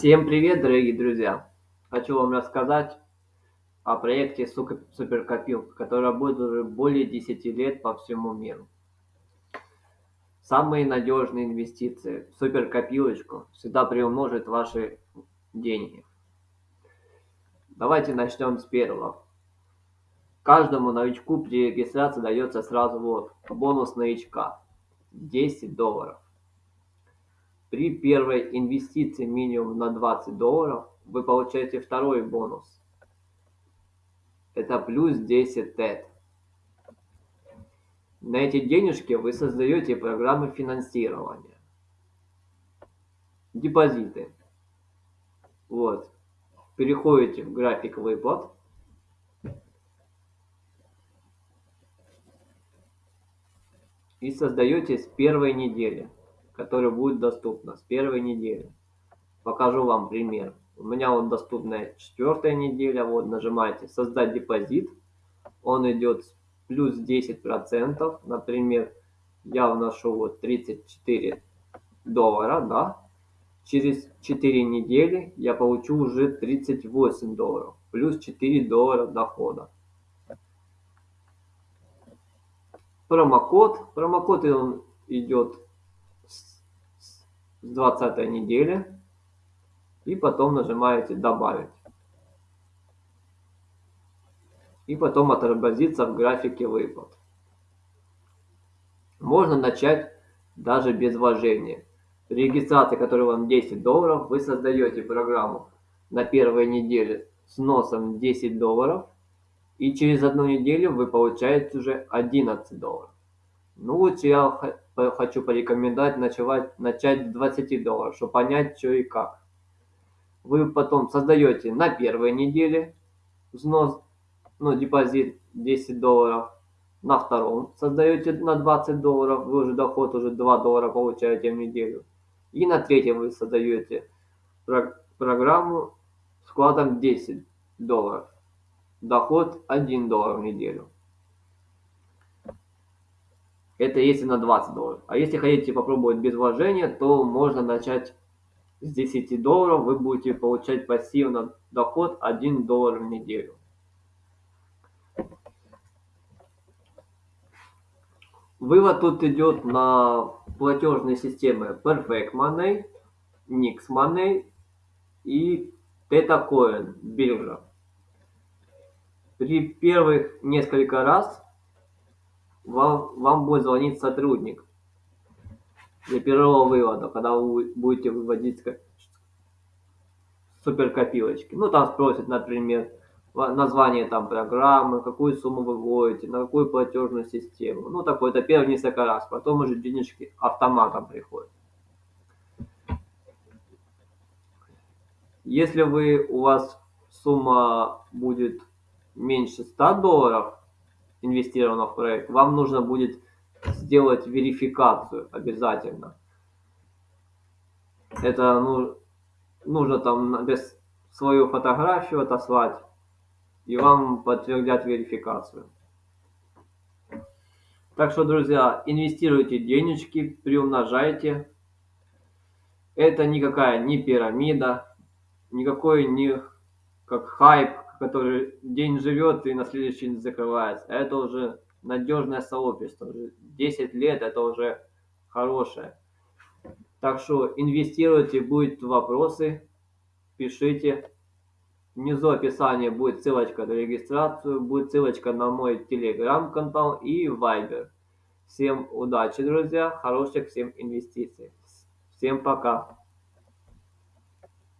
Всем привет, дорогие друзья! Хочу вам рассказать о проекте Суперкопилка, который работает уже более 10 лет по всему миру. Самые надежные инвестиции в суперкопилочку всегда приумножит ваши деньги. Давайте начнем с первого. Каждому новичку при регистрации дается сразу вот бонус новичка 10 долларов. При первой инвестиции минимум на 20 долларов вы получаете второй бонус. Это плюс 10 тет. На эти денежки вы создаете программы финансирования. Депозиты. Вот. Переходите в график выплат. И создаете с первой недели которая будет доступна с первой недели. Покажу вам пример. У меня вот доступная четвертая неделя. Вот нажимаете создать депозит. Он идет плюс 10%. Например, я вношу вот 34 доллара, да. Через 4 недели я получу уже 38 долларов. Плюс 4 доллара дохода. Промокод. Промокод он идет с 20 недели и потом нажимаете добавить и потом отобразится в графике выплат. Можно начать даже без вложения. При регистрации которой вам 10 долларов вы создаете программу на первой неделе с носом 10 долларов и через одну неделю вы получаете уже 11 долларов. Ну вот я хочу порекомендовать начать, начать с 20 долларов, чтобы понять, что и как. Вы потом создаете на первой неделе взнос, ну, депозит 10 долларов. На втором создаете на 20 долларов, вы уже доход уже 2 доллара получаете в неделю. И на третьем вы создаете программу с вкладом 10 долларов. Доход 1 доллар в неделю. Это если на 20 долларов. А если хотите попробовать без вложения, то можно начать с 10 долларов. Вы будете получать пассивно доход 1 доллар в неделю. Вывод тут идет на платежные системы Perfect Money, Nix Money и TetaCoin биржа. При первых несколько раз вам, вам будет звонить сотрудник для первого вывода, когда вы будете выводить суперкопилочки. Ну, там спросят, например, название там программы, какую сумму вы вводите, на какую платежную систему. Ну, такое, это первые несколько раз. Потом уже денежки автоматом приходят. Если вы, у вас сумма будет меньше 100 долларов, инвестировано в проект, вам нужно будет сделать верификацию обязательно. Это ну, нужно там без свою фотографию отослать, и вам подтвердят верификацию. Так что, друзья, инвестируйте денежки, приумножайте. Это никакая не пирамида, никакой не как хайп, который день живет и на следующий день закрывается. Это уже надежное сообщество. Уже 10 лет это уже хорошее. Так что инвестируйте, будут вопросы, пишите. Внизу описания будет ссылочка на регистрацию, будет ссылочка на мой телеграм-канал и вайбер. Всем удачи, друзья, хороших всем инвестиций. Всем пока.